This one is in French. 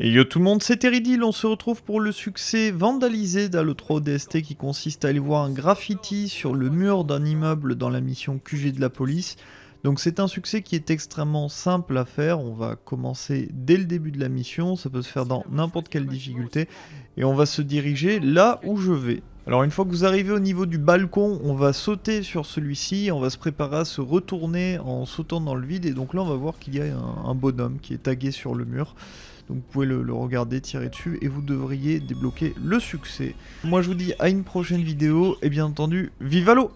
Et yo tout le monde, c'est Teridil, on se retrouve pour le succès vandalisé d'Halo 3 DST qui consiste à aller voir un graffiti sur le mur d'un immeuble dans la mission QG de la police. Donc c'est un succès qui est extrêmement simple à faire, on va commencer dès le début de la mission, ça peut se faire dans n'importe quelle difficulté, et on va se diriger là où je vais. Alors une fois que vous arrivez au niveau du balcon, on va sauter sur celui-ci, on va se préparer à se retourner en sautant dans le vide, et donc là on va voir qu'il y a un, bonhomme qui est tagué sur le mur. Donc vous pouvez le, regarder, tirer dessus et vous devriez débloquer le succès. Moi je vous dis à une prochaine vidéo et bien entendu, vive l'eau